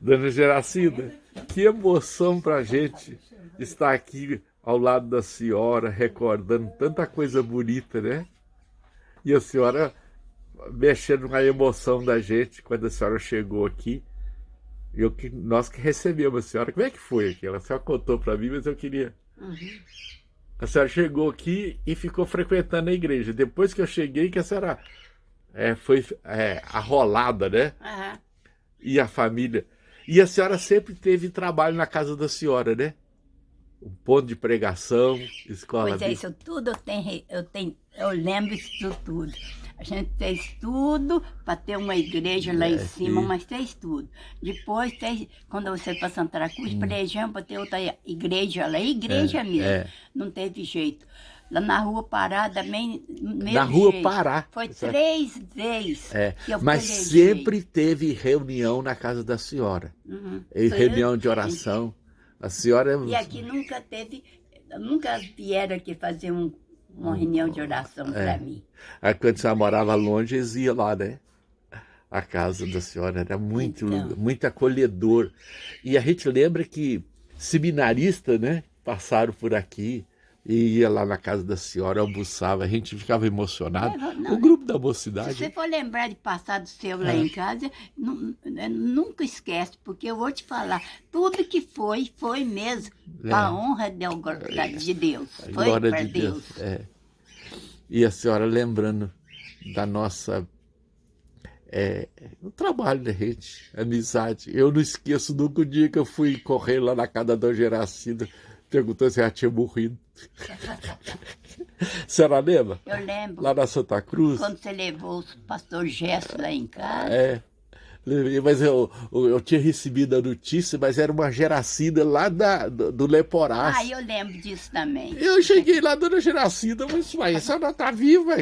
Dona Geracinda, que emoção pra gente estar aqui ao lado da senhora, recordando tanta coisa bonita, né? E a senhora mexendo na emoção da gente quando a senhora chegou aqui. Eu, nós que recebemos a senhora, como é que foi aquilo? A senhora contou para mim, mas eu queria... Uhum. A senhora chegou aqui e ficou frequentando a igreja. Depois que eu cheguei, que a senhora é, foi é, arrolada, né? Uhum. E a família. E a senhora sempre teve trabalho na casa da senhora, né? Um ponto de pregação, escola. Pois é, isso tudo eu tenho, eu tenho, eu lembro isso tudo. A gente fez tudo para ter uma igreja lá é, em cima, mas fez tudo. Depois, fez, quando você para Santa Cruz, hum. para ter outra igreja lá, igreja é, mesmo. É. Não teve jeito. Lá na rua Pará também, Na rua jeito. Pará. Foi três vezes é. Mas sempre teve reunião na casa da senhora. Uhum. Reunião de oração. A senhora... E aqui nunca teve, nunca vieram aqui fazer um uma reunião de oração é. para mim. Aí quando a senhora morava longe, eles iam lá, né? A casa da senhora era muito, então. muito acolhedor. E a gente lembra que seminaristas, né? Passaram por aqui e ia lá na casa da senhora, almoçava, a gente ficava emocionado. É, não, o grupo da mocidade. Se você for lembrar de passado seu lá é. em casa, é, nunca esquece, porque eu vou te falar, tudo que foi, foi mesmo, é. para a honra de, de Deus. Foi para de Deus. Deus. É. E a senhora lembrando da nossa é, o trabalho da gente, amizade. Eu não esqueço nunca o dia que eu fui correr lá na casa da Dona Geracida, perguntou se ela tinha morrido. Você era lembra? Eu lembro. Lá na Santa Cruz. Quando você levou o pastor Gesso lá em casa. É. Mas eu, eu, tinha recebido a notícia, mas era uma geracida lá da, do, do Leporás. Ah, eu lembro disso também. Eu cheguei lá, dona Geracida, mas uai, a senhora tá viva?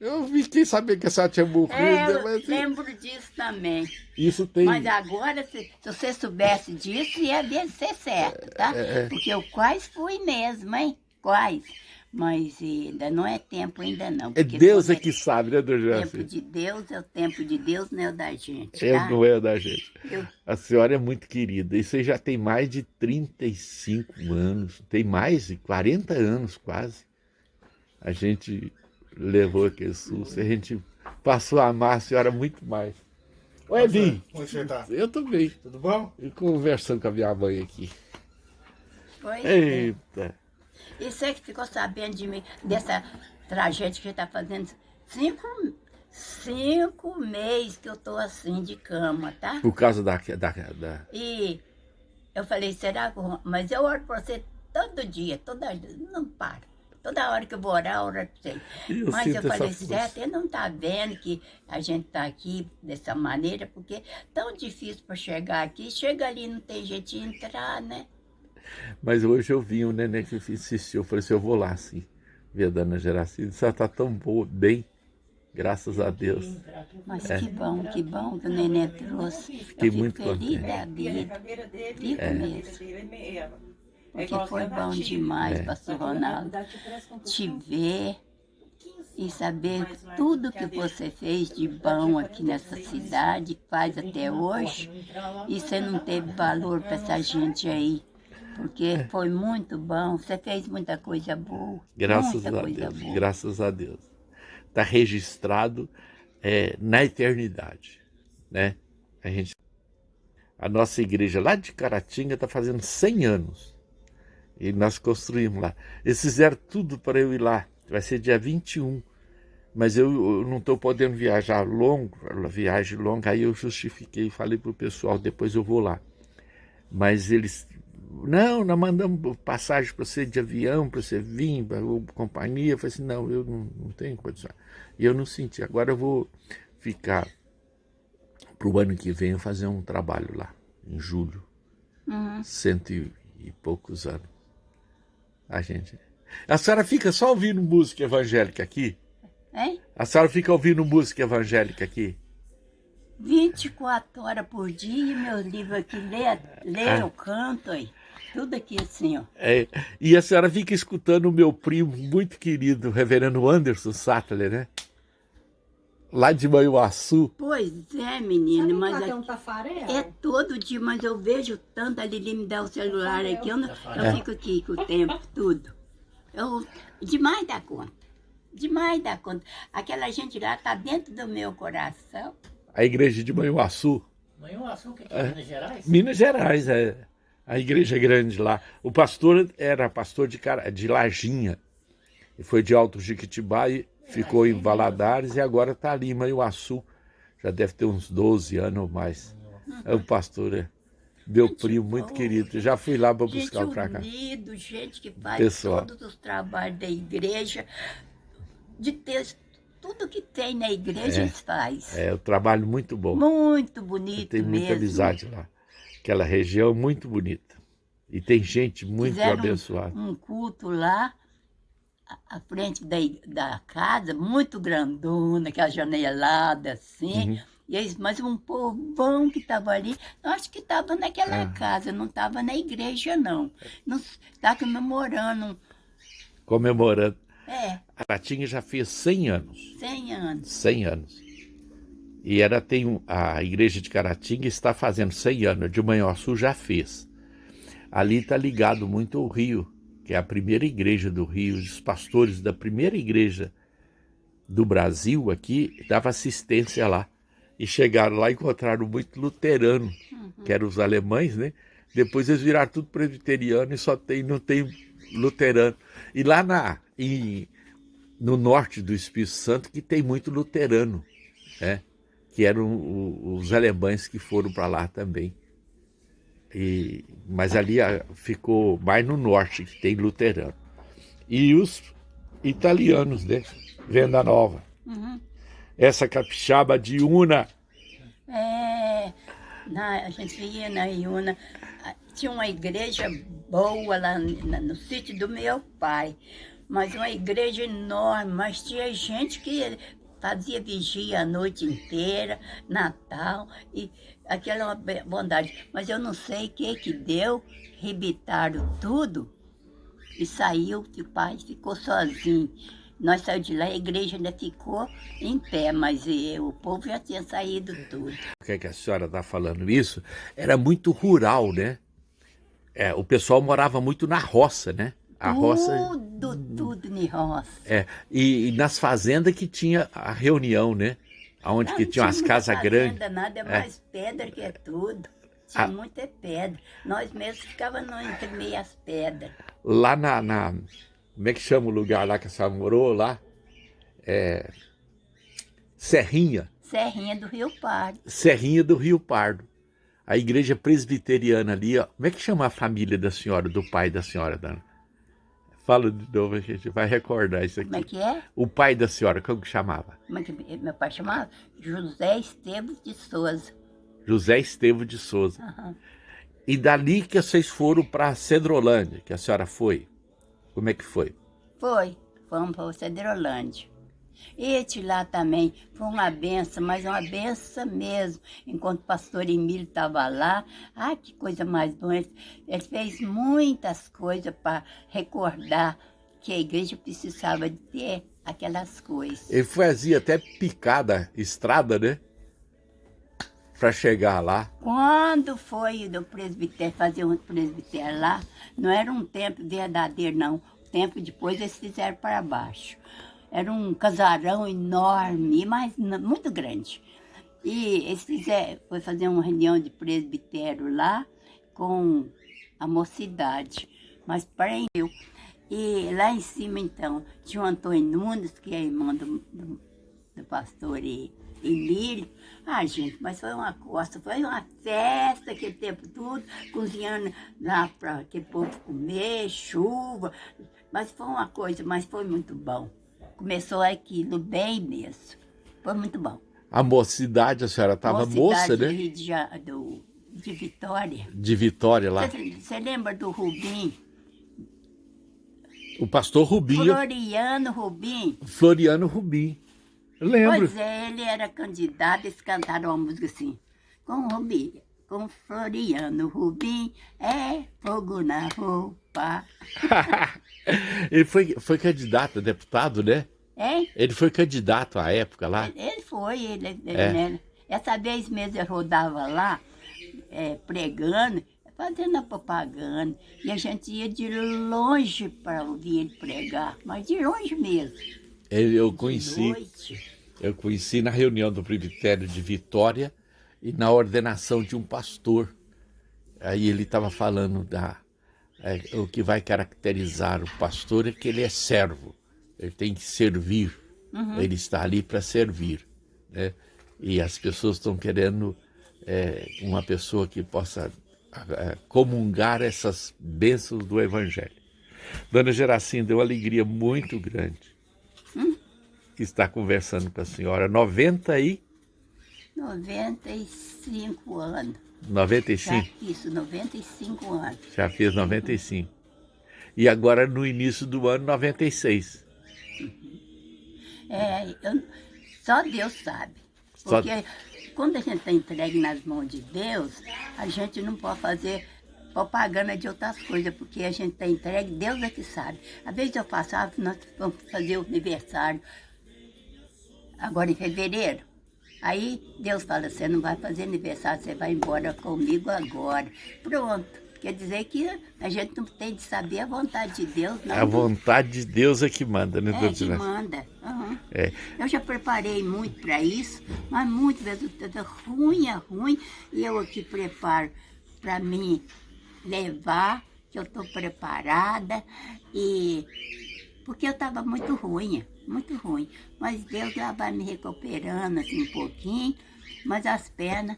Eu fiquei sabendo que a senhora tinha morrido. É, eu mas... lembro disso também. Isso tem... Mas agora, se, se você soubesse disso, ia ser certo, tá? É, é. Porque eu quase fui mesmo, hein? Quase. Mas ainda não é tempo ainda não. É Deus é que sabe, né, Dona O tempo de Deus é o tempo de Deus, não é o da gente, é, tá? É, não é o da gente. Eu... A senhora é muito querida. E você já tem mais de 35 anos, tem mais de 40 anos quase. A gente levou aquele susto, a gente passou a amar a senhora muito mais. Oi, Edinho. Como você tá? Eu tô bem. Tudo bom? E conversando com a minha mãe aqui. Pois Eita. E você que ficou sabendo de mim, dessa tragédia que está fazendo cinco, cinco meses que eu estou assim de cama, tá? Por causa da... da, da... E eu falei, será que... Mas eu oro por você todo dia, toda... Não para. Toda hora que eu vou orar, eu oro para você. Eu Mas eu falei, certo, ele não está vendo que a gente está aqui dessa maneira, porque é tão difícil para chegar aqui. Chega ali, não tem jeito de entrar, né? Mas hoje eu vi um neném que insistiu, eu falei assim, eu vou lá sim, ver a dona Geracida, você está tão boa, bem, graças a Deus. Mas é. que bom, que bom que o neném trouxe. Fiquei muito feliz da vida, fico é. mesmo. Porque foi bom demais, é. pastor Ronaldo, te ver e saber tudo que você fez de bom aqui nessa cidade, faz até hoje, e você não teve valor para essa gente aí porque é. foi muito bom, você fez muita coisa boa. Graças a Deus, boa. graças a Deus. Está registrado é, na eternidade, né? A, gente, a nossa igreja lá de Caratinga está fazendo 100 anos. E nós construímos lá. Eles fizeram tudo para eu ir lá. Vai ser dia 21. Mas eu, eu não estou podendo viajar longo, viagem longa, aí eu justifiquei, falei para o pessoal, depois eu vou lá. Mas eles não, nós mandamos passagem para você de avião, para você vir, para companhia. Eu falei assim, não, eu não, não tenho condição. E eu não senti. Agora eu vou ficar para o ano que vem fazer um trabalho lá, em julho. Uhum. Cento e, e poucos anos. A gente... A senhora fica só ouvindo música evangélica aqui? Hein? A senhora fica ouvindo música evangélica aqui? 24 horas por dia, meus livros aqui, lê, lê ah. eu canto aí. Tudo aqui assim, ó. É, e a senhora fica escutando o meu primo muito querido, o reverendo Anderson Sattler, né? Lá de Manhuaçu. Pois é, menina, Sabe mas é, é, um tafarel? é todo dia, mas eu vejo tanto a Lili me dá o celular aqui, eu, não, eu É. fico aqui com o tempo, tudo. Eu, demais da conta, demais da conta. Aquela gente lá tá dentro do meu coração. A igreja de Manhuaçu. Manhuaçu, que é Minas Gerais? Minas Gerais, é. A igreja grande lá. O pastor era pastor de, Cara- de Larginha. E foi de Alto Jiquitibá e ficou em Valadares e agora está ali em Manhuaçu. Já deve ter uns 12 anos ou mais. É o pastor, é. Meu primo, muito boa. querido. Já fui lá para Gente buscar pra cá. unido, gente que faz Pessoal. todos os trabalhos da igreja, de ter tudo que tem na igreja, eles faz. É, o trabalho muito bom. Muito bonito tenho muita mesmo. amizade lá. Aquela região muito bonita. E tem gente muito Fizeram um- abençoada. Um, culto lá, à- frente da, da casa, muito grandona, aquela janelada assim. Uhum. E eles, mas um povão que estava ali, eu acho que estava naquela Ah. casa, não estava na igreja, não. Está comemorando, Comemorando. é, A Caratinga já fez 100 anos. 100 anos. 100 anos. E ela tem a igreja de Caratinga está fazendo 100 anos, de Manhuaçu já fez. Ali está ligado muito ao Rio, que é a primeira igreja do Rio, os pastores da primeira igreja do Brasil aqui davam assistência lá. E chegaram lá e encontraram muito luterano, que eram os alemães, né? Depois eles viraram tudo presbiteriano e só tem, não tem luterano. E lá na, em, no norte do Espírito Santo que tem muito luterano, né? Que eram os alemães que foram para lá também. E, mas ali ah, ficou mais no norte que tem luterano. E os italianos, né? Venda Nova. Uhum. Essa capixaba de Una. É, na, a gente ia na Iuna, ah, tinha uma igreja boa lá na- no sítio do meu pai, mas uma igreja enorme, mas tinha gente que fazia vigia a noite inteira, Natal, e aquela é uma bondade. Mas eu não sei o que que deu, rebitaram tudo e saiu, o pai ficou sozinho. Nós saímos de lá, a igreja ainda ficou em pé, mas eh, o povo já tinha saído tudo. Por que, é que a senhora está falando isso? Era muito rural, né? É, o pessoal morava muito na roça, né? A roça. Tudo, roça. É, e, e nas fazendas que tinha a reunião, né? Onde Não, que tinha umas casas fazenda, grandes. Nada, é É. mais pedra que é tudo. Tinha Ah. muita pedra. Nós mesmos ficávamos entre meias pedras. Lá na, na- Como é que chama o lugar lá que a senhora morou lá? É, Serrinha. Serrinha do Rio Pardo. Serrinha do Rio Pardo. A igreja presbiteriana ali, ó. Como é que chama a família da senhora, do pai da senhora, Dana? Fala de novo, a gente vai recordar isso Como é aqui. que é? O pai da senhora, como que chamava? É que meu pai chamava? José Esteves de Souza. José Estevo de Souza. Aham. E dali que vocês foram para Cedrolândia, que a senhora foi. Como é que foi? Foi. Fomos para Cedrolândia. Este lá também foi uma benção, mas uma benção mesmo. Enquanto o pastor Emílio estava lá, ah, que coisa mais boa. Ele, ele fez muitas coisas para recordar que a igreja precisava de ter aquelas coisas. Ele fazia até picada, estrada, né? Para chegar lá. Quando foi do presbitério, fazer um presbitério lá, não era um templo verdadeiro, não. O tempo depois eles fizeram para baixo. Era um casarão enorme, mas muito grande. E eles fizeram, foi fazer uma reunião de presbitério lá com a mocidade, mas prendeu. E lá em cima, então, tinha o Antônio Nunes, que é irmão do, do, do pastor Emílio. Ah, gente, mas foi uma costa, foi uma festa aquele tempo todo, cozinhando lá para aquele povo comer, chuva. Mas foi uma coisa, mas foi muito bom. Começou aquilo bem mesmo. Foi muito bom. A mocidade, a senhora estava moça, né? De, do, de Vitória. De Vitória lá. Você, lembra do Rubim? O pastor Rubinho, Floriano Rubim? Floriano Rubim. Eu Lembro. Pois é, ele era candidato, eles cantaram uma música assim, com Rubim, com Floriano Rubim, é fogo na roupa. Ele foi, foi candidato a deputado, né? Hein? Ele foi candidato à época lá? Ele foi, ele, ele é. né? Essa vez mesmo eu rodava lá, é, pregando, fazendo a propaganda. E a gente ia de longe para ouvir ele pregar, mas de longe mesmo. Eu conheci, eu conheci na reunião do presbitério de Vitória e na ordenação de um pastor. Aí ele estava falando da é, o que vai caracterizar o pastor é que ele é servo, ele tem que servir, uhum. ele está ali para servir, né? E as pessoas estão querendo é, uma pessoa que possa é, comungar essas bênçãos do Evangelho. Dona Geracinda, deu uma alegria muito grande hum? estar conversando com a senhora. 90 e... 95 anos. 95? Já fiz 95 anos. Já fiz 95. E agora no início do ano 96. É, eu, só Deus sabe. Porque só... quando a gente está entregue nas mãos de Deus, a gente não pode fazer propaganda de outras coisas, porque a gente está entregue, Deus é que sabe. Às vezes eu passava, nós vamos fazer o aniversário, agora em fevereiro. Aí Deus fala, você não vai fazer aniversário, você vai embora comigo agora. Pronto. Quer dizer que a gente não tem de saber a vontade de Deus, não. A vontade de Deus é que manda, né, É que manda. Uhum. É. Eu já preparei muito para isso, mas muitas vezes ruim é ruim, e eu aqui preparo para mim levar, que eu estou preparada, e porque eu estava muito ruim muito ruim. Mas Deus já vai me recuperando assim um pouquinho, mas as pernas...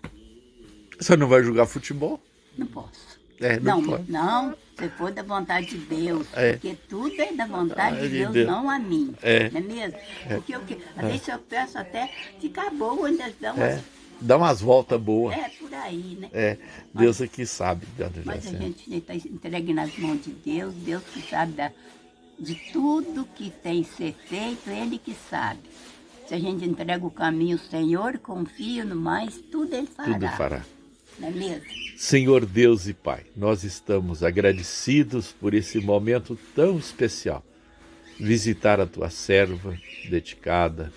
Você não vai jogar futebol? Não posso. É, não, não, não, se for da vontade de Deus, é. porque tudo é da vontade de Deus, Deus, não a mim, é. não é mesmo? É. Porque eu, às vezes eu peço até ficar boa, ainda dá umas, é. dá umas voltas boas. É, por aí, né? É, Deus mas, é que sabe. Mas a gente está entregue nas mãos de Deus, Deus que sabe da, de tudo que tem que ser feito, Ele que sabe. Se a gente entrega o caminho ao Senhor, confia no mais, tudo Ele fará. Tudo fará. Não é mesmo? Senhor Deus e Pai, nós estamos agradecidos por esse momento tão especial. Visitar a tua serva dedicada,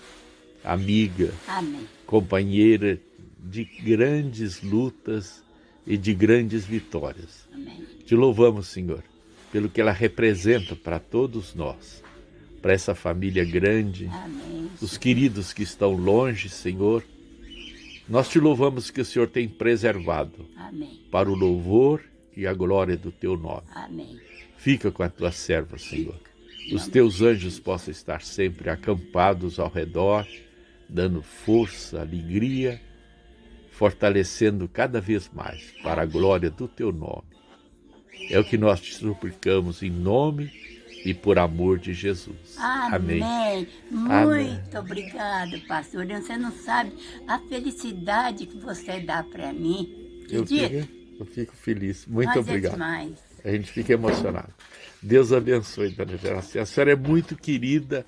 amiga, Amém. companheira de grandes lutas e de grandes vitórias. Amém. Te louvamos, Senhor, pelo que ela representa para todos nós, para essa família grande, Amém. os queridos que estão longe, Senhor. Nós te louvamos que o Senhor tem preservado Amém. para o louvor e a glória do teu nome. Amém. Fica com a tua serva, Senhor. Os teus anjos possam estar sempre acampados ao redor, dando força, alegria, fortalecendo cada vez mais para a glória do teu nome. É o que nós te suplicamos em nome e por amor de Jesus. Amém. Amém. Muito Amém. obrigado, pastor. Você não sabe a felicidade que você dá para mim. Eu fico, eu fico, feliz. Muito Mas obrigado. É demais. A gente fica emocionado. Deus abençoe, dona Geracia. A senhora é muito querida,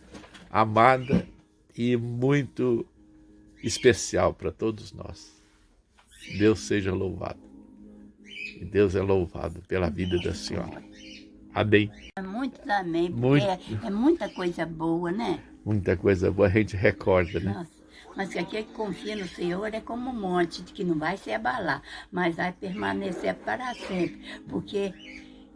amada e muito especial para todos nós. Deus seja louvado. Que Deus é louvado pela vida da senhora. Amém. Muito amém, muito. É, é, muita coisa boa, né? Muita coisa boa, a gente recorda, né? Nossa, mas que aquele que confia no Senhor é como um monte, que não vai se abalar, mas vai permanecer para sempre. Porque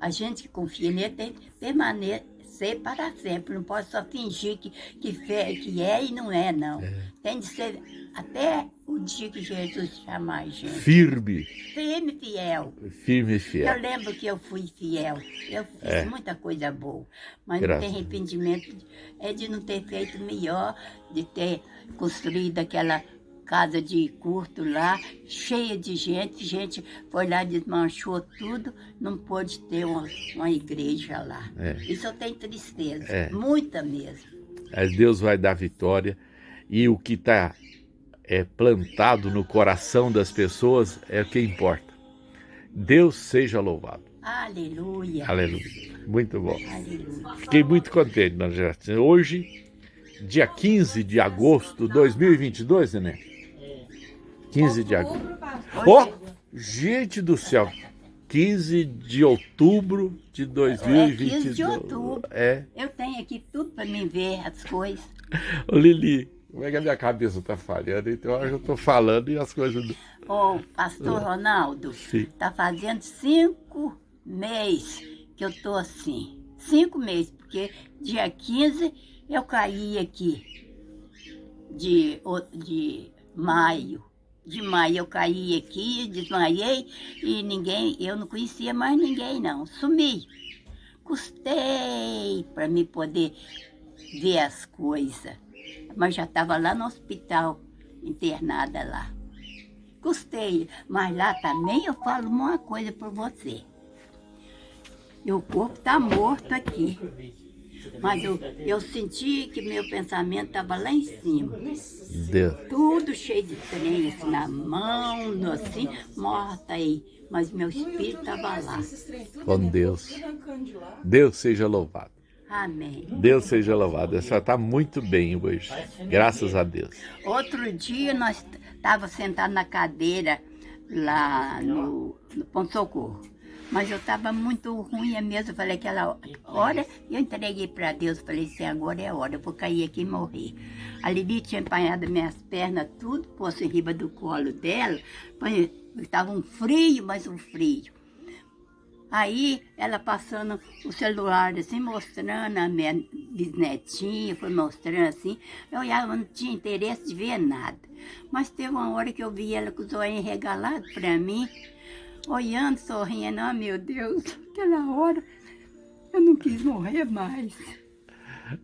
a gente que confia nele tem que permanecer para sempre. Não pode só fingir que, que, que é e não é, não. É. Tem de ser até o dia que Jesus chamar a gente. Firme. Firme e fiel. Firme e fiel. Eu lembro que eu fui fiel. Eu fiz é. muita coisa boa. Mas Graças. não tem arrependimento é de não ter feito melhor, de ter construído aquela casa de curto lá, cheia de gente. Gente foi lá, desmanchou tudo, não pôde ter uma, uma igreja lá. É. Isso eu tenho tristeza, é. muita mesmo. Mas Deus vai dar vitória. E o que está é plantado no coração das pessoas é o que importa. Deus seja louvado. Aleluia. Aleluia. Muito bom. Aleluia. Fiquei muito contente, Dona Geraldine. Hoje, dia 15 de agosto de 2022, né? 15 de agosto. Oh, gente do céu. 15 de outubro de 2022. É 15 de outubro. É. Eu tenho aqui tudo para mim ver as coisas. Ô Lili, como é que a minha cabeça tá falhando? Então eu já tô falando e as coisas... Ô, pastor. Ronaldo, Sim. tá fazendo cinco meses que eu tô assim. Cinco meses, porque dia 15 eu caí aqui de, de maio de maio eu caí aqui, desmaiei e ninguém, eu não conhecia mais ninguém não, sumi. Custei para me poder ver as coisas, mas já estava lá no hospital, internada lá. Custei, mas lá também eu falo uma coisa para você. o corpo está morto aqui. Mas eu, eu senti que meu pensamento estava lá em cima. Deus. Tudo cheio de trem, assim, na mão, no, assim, morta aí. Mas meu espírito estava lá. Com Deus. Deus seja louvado. Amém. Deus seja louvado. A senhora está muito bem hoje. Graças a Deus. Outro dia nós estávamos sentados na cadeira lá no, no Ponto Socorro. Mas eu estava muito ruim mesmo. Eu falei aquela hora, eu entreguei para Deus. Falei assim, agora é a hora, eu vou cair aqui e morrer. A Lili tinha empanhado minhas pernas, tudo, posto em riba do colo dela. Estava um frio, mas um frio. Aí ela passando o celular assim, mostrando a minha bisnetinha, foi mostrando assim. Eu olhava, não tinha interesse de ver nada. Mas teve uma hora que eu vi ela com os olhos regalados para mim olhando, sorrindo, ah, meu Deus, aquela hora eu não quis morrer mais.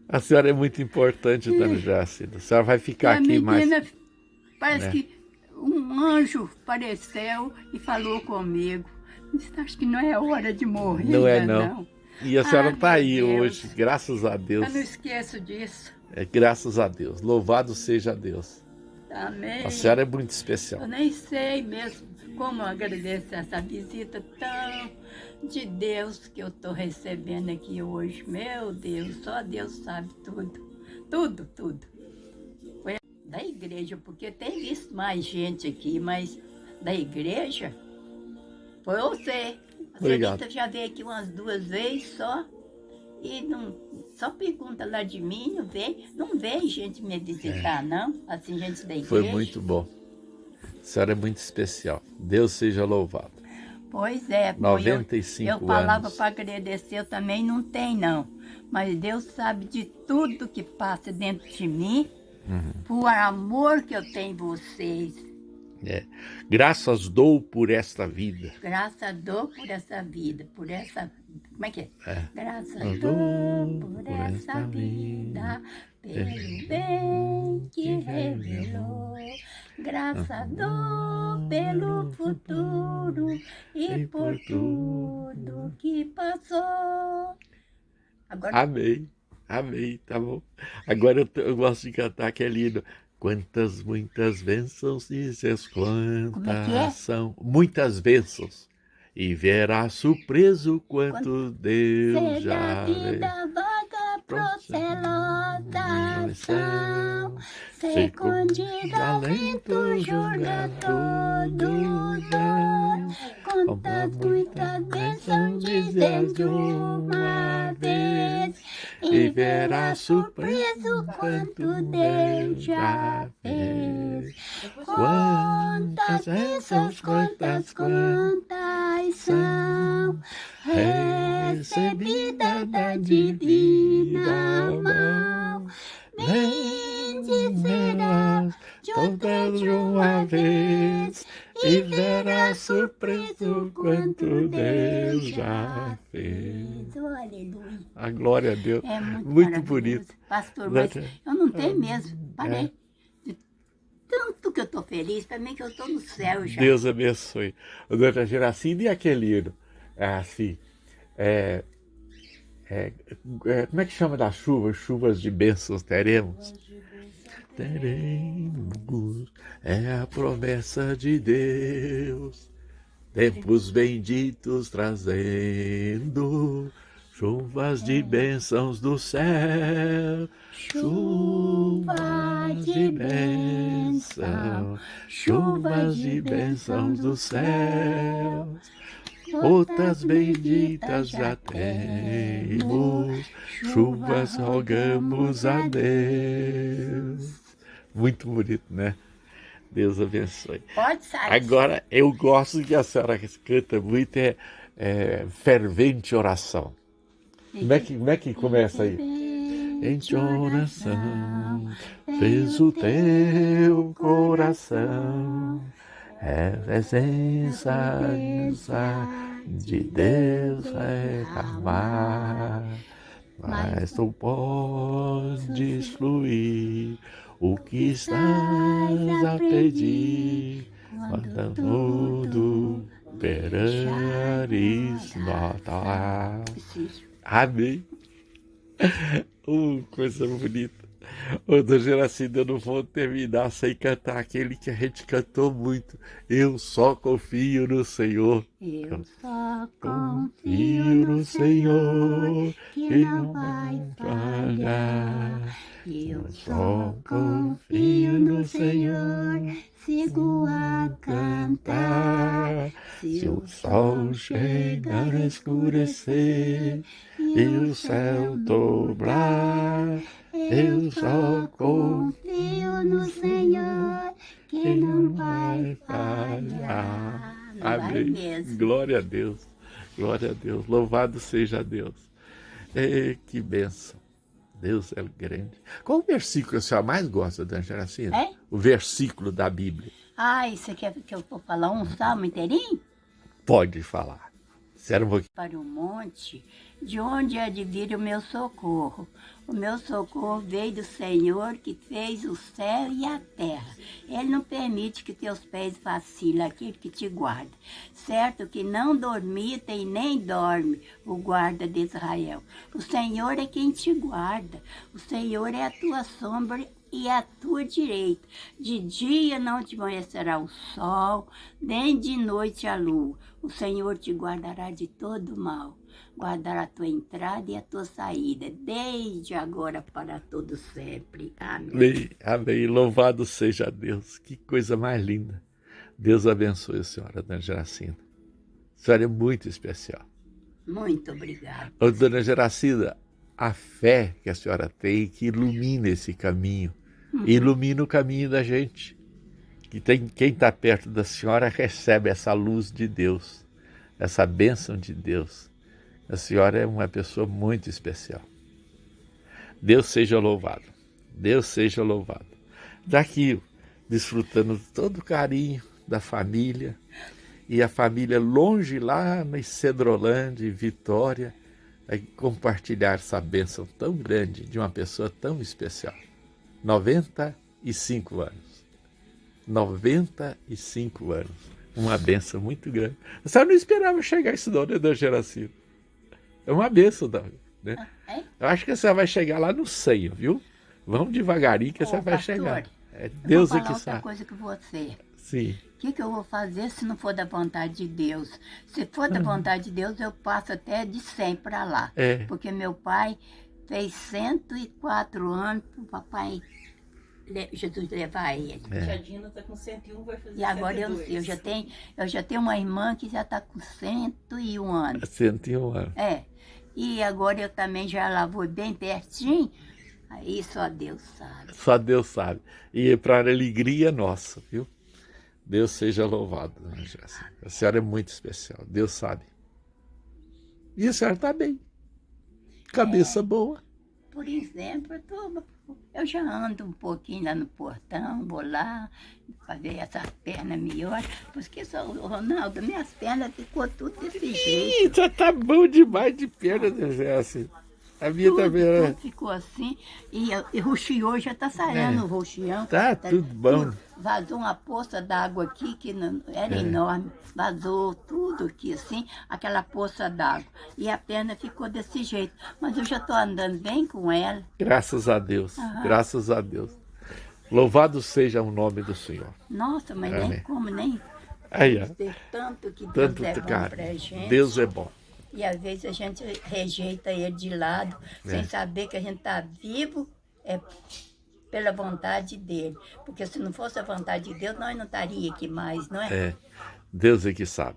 A senhora é muito importante, Dona Jácida. A senhora vai ficar aqui mais... Parece né? que um anjo apareceu e falou comigo. Acho que não é hora de morrer, Não é não. não. E a senhora está ah, aí Deus. hoje, graças a Deus. Eu não esqueço disso. É, graças a Deus. Louvado seja Deus. Amém. A senhora é muito especial. Eu nem sei mesmo como agradecer essa visita tão de Deus que eu estou recebendo aqui hoje. Meu Deus, só Deus sabe tudo. Tudo, tudo. Foi da igreja, porque tem visto mais gente aqui, mas da igreja foi você. A senhorita já veio aqui umas duas vezes só. E não, só pergunta lá de mim, não vem, não vem gente me visitar, é. não. Assim, gente da igreja. Foi muito bom. A senhora é muito especial. Deus seja louvado. Pois é. 95 eu, eu falava para agradecer, eu também não tem não. Mas Deus sabe de tudo que passa dentro de mim, uhum. por amor que eu tenho em vocês. É. Graças dou por esta vida. Graças dou por essa vida, por essa... Como é que é? é. Graças dou por, por essa vida, pelo bem que revelou. Graças dou pelo futuro e por tudo que passou. Agora... Amém, amém, tá bom. Agora eu, eu gosto de cantar que é lindo. Quantas, muitas bênçãos, dizes quantas é é? são. Muitas bênçãos. E verá surpreso quanto, Deus já vê. Procelosa são, secundida lento jogador do dão, contas muitas bênçãos dizes de uma vez, e verá surpreso quanto Deus já fez. Quantas bênçãos, quantas, quantas são, recebida da divina mão. Bendicerás todas de uma vez e verás surpreso quanto Deus já fez. Aleluia. A glória a Deus. É muito, muito bonito. Pastor, mas eu não tenho mesmo. Parei. É. tanto que eu estou feliz, para mim que eu estou no céu já. Deus abençoe. Doutora Geracine e aquele é assim, é, é, é, como é que chama das chuvas? Chuvas de bênçãos teremos? Teremos, é a promessa de Deus, tempos benditos trazendo, chuvas de bênçãos do céu, chuvas de bênção, chuvas de bênçãos do céu gotas benditas já temos, chuvas rogamos a Deus. Muito bonito, né? Deus abençoe. Pode sair. Agora, eu gosto que a senhora canta muito, é, é fervente oração. Como é que, como é que começa aí? Em oração fez o teu coração, é presença de Deus reclamar, mas tu podes fluir o que estás a pedir, quando tudo perares notar. Amém. Uh, coisa bonita. Ô, Geracina, eu não vou terminar sem cantar aquele que a gente cantou muito. Eu só confio no Senhor. Eu só confio no Senhor, que não vai falhar. Eu só confio no Senhor, sigo a cantar. Se o sol chegar a escurecer e o céu dobrar, eu só confio no Senhor, que não vai falhar. Amém. Glória a Deus. Glória a Deus. Louvado seja Deus. E, que benção. Deus é grande. Qual o versículo que a senhora mais gosta, Dona Geracina? É? O versículo da Bíblia. Ah, você quer que eu vou falar um salmo inteirinho? Pode falar. Sério pouquinho. Para o monte, de onde há de vir o meu socorro? O meu socorro veio do Senhor que fez o céu e a terra. Ele não permite que teus pés vacilem, aquele que te guarda. Certo que não dormita e nem dorme o guarda de Israel. O Senhor é quem te guarda. O Senhor é a tua sombra e a tua direita. De dia não te amanhecerá o sol, nem de noite a lua. O Senhor te guardará de todo mal guardará a tua entrada e a tua saída, desde agora para todo sempre. Amém. Amém. Amém. Louvado seja Deus. Que coisa mais linda. Deus abençoe a senhora, Dona Geracina. A senhora é muito especial. Muito obrigada. Ô, Dona Geracina, a fé que a senhora tem que ilumina esse caminho, uhum. ilumina o caminho da gente. Tem, quem está perto da senhora recebe essa luz de Deus, essa bênção de Deus. A senhora é uma pessoa muito especial. Deus seja louvado. Deus seja louvado. Daqui, desfrutando todo o carinho da família, e a família longe lá na Cedrolândia, Vitória, compartilhar essa bênção tão grande de uma pessoa tão especial. 95 anos. 95 anos. Uma bênção muito grande. A senhora não esperava chegar isso não, né, Dona Geracina? É uma benção, né? Ah, é? Eu acho que você vai chegar lá no seio, viu? Vamos devagarinho que Ô, você vai pastor, chegar. É Deus eu vou falar é que outra coisa que você. Sim. O que, que eu vou fazer se não for da vontade de Deus? Se for da uhum. vontade de Deus, eu passo até de 100 para lá. É. Porque meu pai fez 104 anos para o papai Jesus levar ele. É. Tia Dina está com 101, vai fazer E agora 102. eu sei, eu já tenho, eu já tenho uma irmã que já está com 101 anos. 101 anos. É. E agora eu também já lá vou bem pertinho. Aí só Deus sabe. Só Deus sabe. E para alegria nossa, viu? Deus seja louvado, dona Jéssica. A senhora é muito especial. Deus sabe. E a senhora está bem. Cabeça é, boa. Por exemplo, eu tô eu já ando um pouquinho lá no portão, vou lá, fazer essas pernas melhor, porque só, Ronaldo, minhas pernas ficou tudo desse jeito. Já tá bom demais de perna, né, assim. A minha tudo, também. Tudo ficou assim, e, e roxiou, já tá saindo é. o roxião. Tá, tá tudo bom. Vazou uma poça d'água aqui, que não, era é. enorme, vazou tudo aqui assim, aquela poça d'água. E a perna ficou desse jeito, mas eu já tô andando bem com ela. Graças a Deus, uhum. graças a Deus. Louvado seja o nome do Senhor. Nossa, mas Amém. nem como, nem... Aí, ó. Tanto que Deus tanto, é bom cara. Deus é bom. E às vezes a gente rejeita ele de lado, é. sem saber que a gente está vivo é pela vontade dele. Porque se não fosse a vontade de Deus, nós não estaríamos aqui mais, não é? É, Deus é que sabe.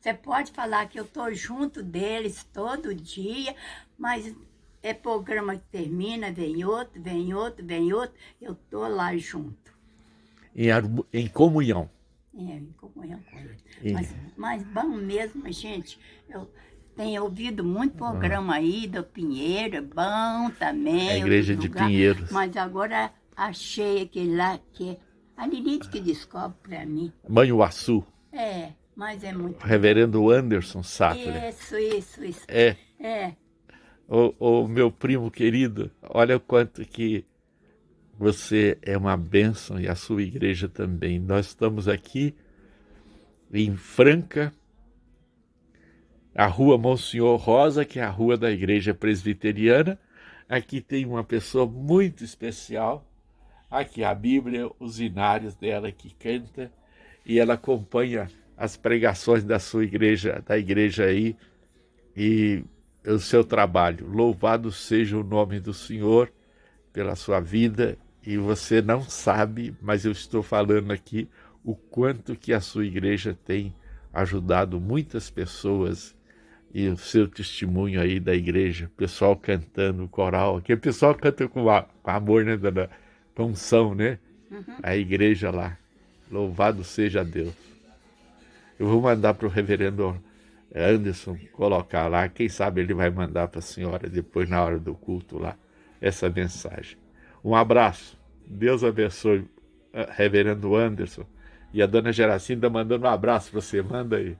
Você pode falar que eu estou junto deles todo dia, mas é programa que termina, vem outro, vem outro, vem outro, eu estou lá junto. Em, em comunhão. É, em comunhão com eles. Mas, mas bom mesmo, gente, eu tenho ouvido muito programa aí do Pinheiro, é bom também. A igreja de lugar, Pinheiros. Mas agora achei aquele lá que é a Lilith que descobre para mim. Manhuaçu. É, mas é muito. Reverendo Anderson Sattler. Isso, isso, isso. É. É. O, o meu primo querido, olha o quanto que você é uma bênção e a sua igreja também. Nós estamos aqui em Franca, a rua Monsenhor Rosa, que é a rua da igreja presbiteriana. Aqui tem uma pessoa muito especial. Aqui a Bíblia, os inários dela que canta e ela acompanha as pregações da sua igreja, da igreja aí e o seu trabalho. Louvado seja o nome do Senhor pela sua vida e você não sabe, mas eu estou falando aqui o quanto que a sua igreja tem ajudado muitas pessoas e o seu testemunho aí da igreja, pessoal cantando coral, aqui o pessoal canta com, com amor, né, dona? Com unção, né? Uhum. A igreja lá. Louvado seja Deus. Eu vou mandar para o reverendo Anderson colocar lá. Quem sabe ele vai mandar para a senhora depois, na hora do culto lá, essa mensagem. Um abraço. Deus abençoe, eh, reverendo Anderson. E a dona Geracinda mandando um abraço para você. Manda aí.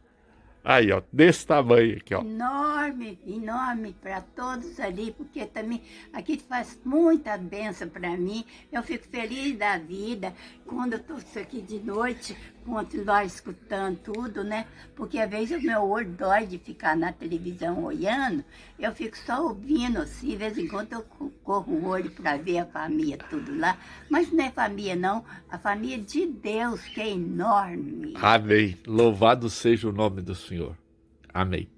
Aí, ó, desse tamanho aqui, ó. Enorme, enorme para todos ali, porque também aqui faz muita benção para mim. Eu fico feliz da vida quando eu estou aqui de noite, continuar escutando tudo, né? Porque às vezes o meu olho dói de ficar na televisão olhando, eu fico só ouvindo assim, de vez em quando eu corro o olho para ver a família tudo lá. Mas não é família não, a família de Deus, que é enorme. Amém. Louvado seja o nome do Senhor. Amém.